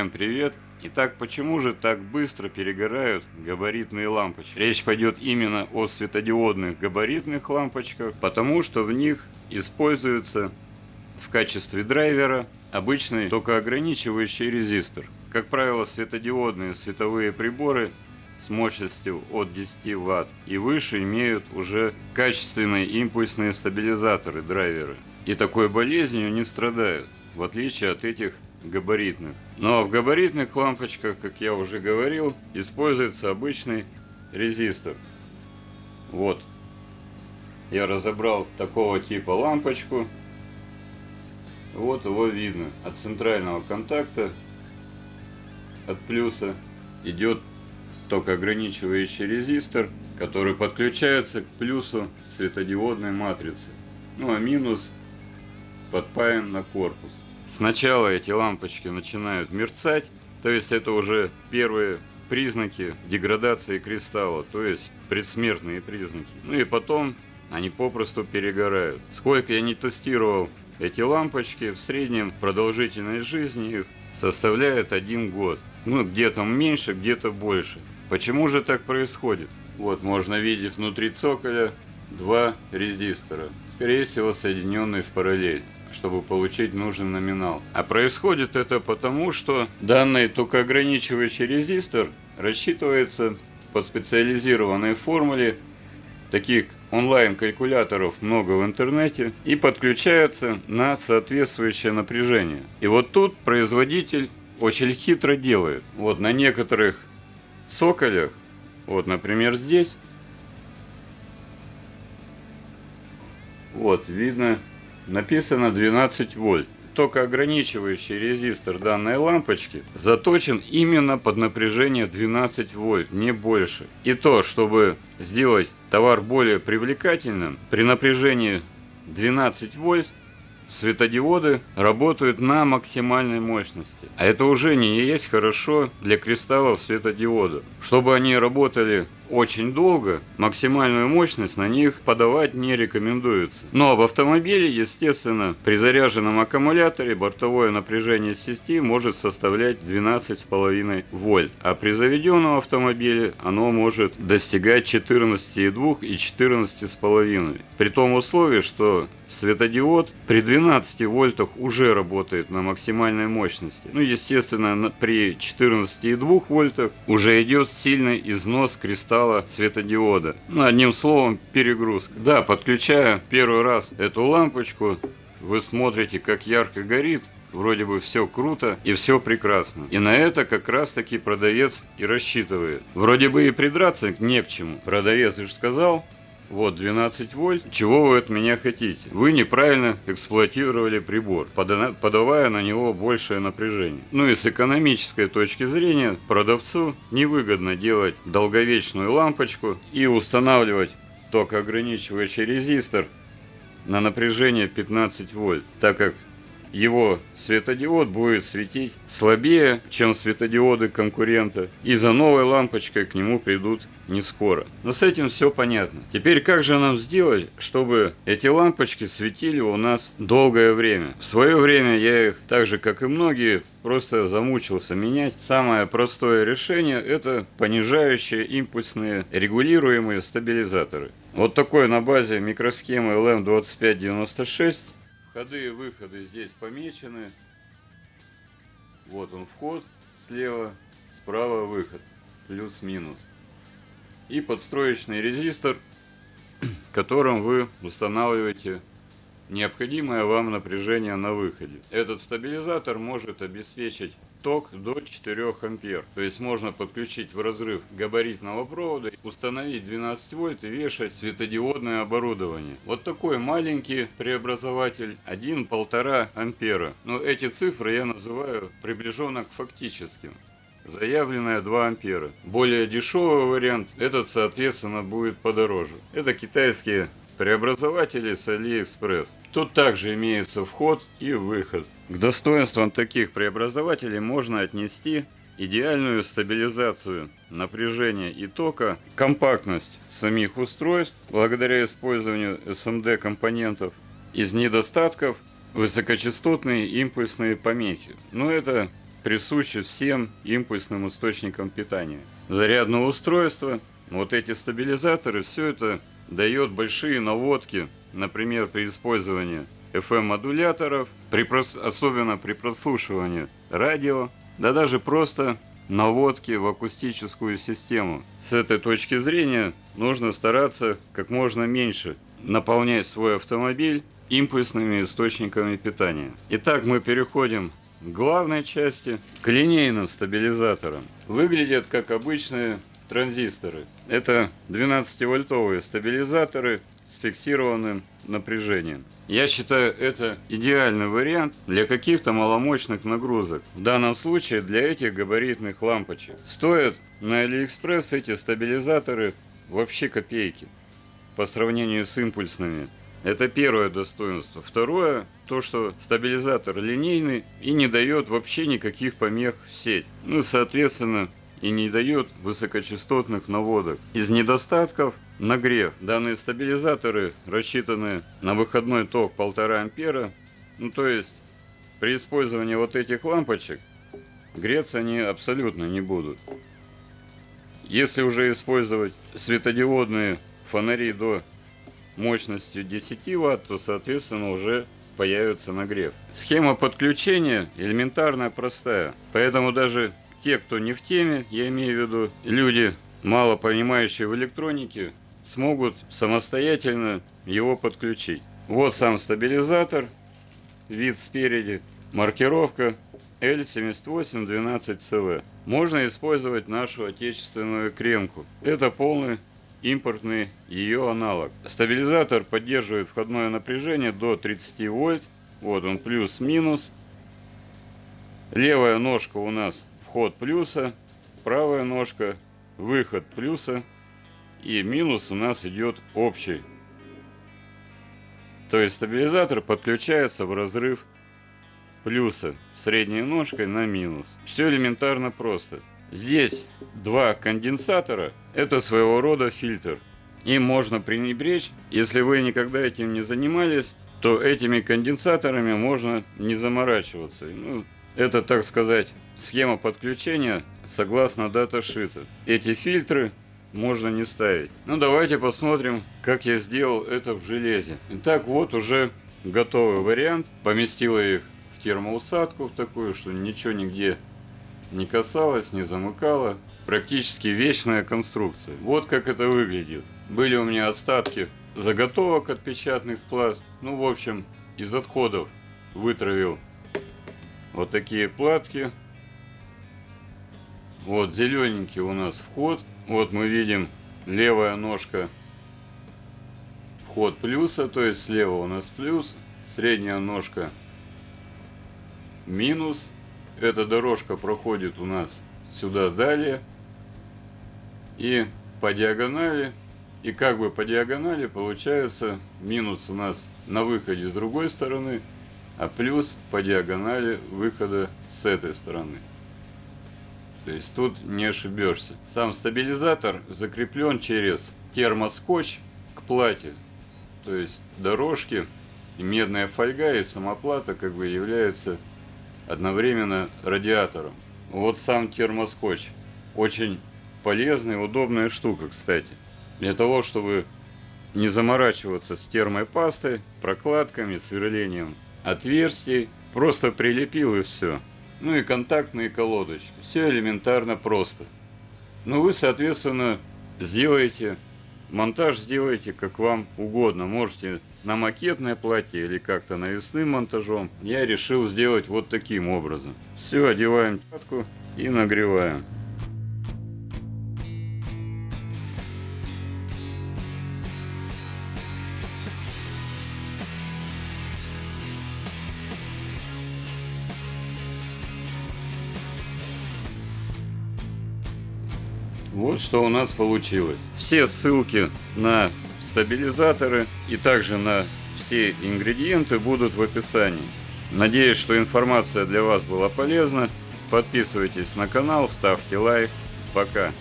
Всем привет! Итак, почему же так быстро перегорают габаритные лампочки? Речь пойдет именно о светодиодных габаритных лампочках, потому что в них используется в качестве драйвера обычный токоограничивающий резистор. Как правило, светодиодные световые приборы с мощностью от 10 Вт и выше имеют уже качественные импульсные стабилизаторы, драйверы. И такой болезнью не страдают, в отличие от этих габаритных. Но в габаритных лампочках, как я уже говорил, используется обычный резистор. Вот. Я разобрал такого типа лампочку. Вот его видно. От центрального контакта, от плюса, идет токоограничивающий резистор, который подключается к плюсу светодиодной матрицы. Ну а минус подпаян на корпус. Сначала эти лампочки начинают мерцать, то есть это уже первые признаки деградации кристалла, то есть предсмертные признаки. Ну и потом они попросту перегорают. Сколько я не тестировал эти лампочки, в среднем продолжительность жизни их составляет один год. Ну, где-то меньше, где-то больше. Почему же так происходит? Вот, можно видеть внутри цоколя два резистора, скорее всего соединенные в параллель чтобы получить нужный номинал. А происходит это потому, что данный токоограничивающий резистор рассчитывается по специализированной формуле таких онлайн-калькуляторов много в интернете и подключается на соответствующее напряжение. И вот тут производитель очень хитро делает. Вот на некоторых соколях, вот например здесь, вот видно написано 12 вольт. Только ограничивающий резистор данной лампочки заточен именно под напряжение 12 вольт, не больше. И то, чтобы сделать товар более привлекательным, при напряжении 12 вольт светодиоды работают на максимальной мощности. А это уже не есть хорошо для кристаллов светодиода. Чтобы они работали очень долго, максимальную мощность на них подавать не рекомендуется. Но в автомобиле, естественно, при заряженном аккумуляторе бортовое напряжение сети может составлять 12,5 вольт, а при заведенном автомобиле оно может достигать 14,2 и 14,5. При том условии, что светодиод при 12 вольтах уже работает на максимальной мощности. Ну, естественно, при 14,2 вольтах уже идет сильный износ кристалла стала светодиода. Ну, одним словом, перегрузка. Да, подключая первый раз эту лампочку, вы смотрите, как ярко горит, вроде бы все круто и все прекрасно. И на это как раз таки продавец и рассчитывает. Вроде бы и придраться не к чему. Продавец же сказал, вот 12 вольт. Чего вы от меня хотите? Вы неправильно эксплуатировали прибор, подавая на него большее напряжение. Ну и с экономической точки зрения продавцу невыгодно делать долговечную лампочку и устанавливать токоограничивающий резистор на напряжение 15 вольт, так как его светодиод будет светить слабее, чем светодиоды конкурента, и за новой лампочкой к нему придут не скоро. Но с этим все понятно. Теперь как же нам сделать, чтобы эти лампочки светили у нас долгое время? В свое время я их, так же как и многие, просто замучился менять. Самое простое решение это понижающие импульсные регулируемые стабилизаторы. Вот такой на базе микросхемы LM2596 Входы и выходы здесь помечены. Вот он вход слева, справа выход, плюс-минус. И подстроечный резистор, которым вы устанавливаете необходимое вам напряжение на выходе. Этот стабилизатор может обеспечить ток до 4 ампер. То есть можно подключить в разрыв габаритного провода, установить 12 вольт и вешать светодиодное оборудование. Вот такой маленький преобразователь 1-1,5 ампера. Но эти цифры я называю приближенно к фактическим заявленная 2 ампера. Более дешевый вариант, этот соответственно будет подороже. Это китайские преобразователи с AliExpress. Тут также имеется вход и выход. К достоинствам таких преобразователей можно отнести идеальную стабилизацию напряжения и тока, компактность самих устройств благодаря использованию SMD компонентов. Из недостатков высокочастотные импульсные помехи. Но это присущи всем импульсным источникам питания. Зарядное устройство, вот эти стабилизаторы, все это дает большие наводки, например, при использовании FM-модуляторов, при, особенно при прослушивании радио, да даже просто наводки в акустическую систему. С этой точки зрения нужно стараться как можно меньше наполнять свой автомобиль импульсными источниками питания. Итак, мы переходим к главной части, к линейным стабилизаторам. Выглядят как обычные транзисторы. Это 12-вольтовые стабилизаторы с фиксированным напряжением. Я считаю это идеальный вариант для каких-то маломощных нагрузок. В данном случае для этих габаритных лампочек. Стоят на Алиэкспресс эти стабилизаторы вообще копейки по сравнению с импульсными. Это первое достоинство. Второе, то, что стабилизатор линейный и не дает вообще никаких помех в сеть. Ну, соответственно, и не дает высокочастотных наводок. Из недостатков нагрев. Данные стабилизаторы рассчитаны на выходной ток 1,5 ампера. Ну то есть при использовании вот этих лампочек греться они абсолютно не будут. Если уже использовать светодиодные фонари до мощностью 10 Вт, то соответственно уже появится нагрев. Схема подключения элементарная, простая. Поэтому даже те, кто не в теме, я имею в виду люди, мало понимающие в электронике, смогут самостоятельно его подключить. Вот сам стабилизатор, вид спереди, маркировка L7812CV. Можно использовать нашу отечественную кремку. Это полный импортный ее аналог. Стабилизатор поддерживает входное напряжение до 30 вольт. Вот он плюс-минус. Левая ножка у нас вход плюса, правая ножка выход плюса и минус у нас идет общий. То есть стабилизатор подключается в разрыв плюса средней ножкой на минус. Все элементарно просто. Здесь два конденсатора. Это своего рода фильтр. Им можно пренебречь. Если вы никогда этим не занимались, то этими конденсаторами можно не заморачиваться. Ну, это, так сказать, схема подключения согласно даташита. Эти фильтры можно не ставить. Ну давайте посмотрим, как я сделал это в железе. Итак, вот уже готовый вариант. Поместила их в термоусадку в такую, что ничего нигде не касалось, не замыкало. Практически вечная конструкция. Вот как это выглядит. Были у меня остатки заготовок от печатных плат. Ну, в общем, из отходов вытравил вот такие платки. Вот зелененький у нас вход. Вот мы видим левая ножка вход плюса, то есть слева у нас плюс, средняя ножка минус. Эта дорожка проходит у нас сюда далее. И по диагонали, и как бы по диагонали получается минус у нас на выходе с другой стороны, а плюс по диагонали выхода с этой стороны. То есть тут не ошибешься. Сам стабилизатор закреплен через термоскотч к плате. То есть дорожки и медная фольга и самоплата как бы являются одновременно радиатором. Вот сам термоскотч. Очень полезная, удобная штука, кстати. Для того, чтобы не заморачиваться с термопастой, прокладками, сверлением отверстий. Просто прилепил и все. Ну и контактные колодочки. Все элементарно просто. Ну вы, соответственно, сделаете, монтаж сделаете как вам угодно. Можете на макетное платье или как-то навесным монтажом. Я решил сделать вот таким образом. Все, одеваем пятку и нагреваем. Вот что у нас получилось. Все ссылки на стабилизаторы и также на все ингредиенты будут в описании. Надеюсь, что информация для вас была полезна. Подписывайтесь на канал, ставьте лайк. Пока.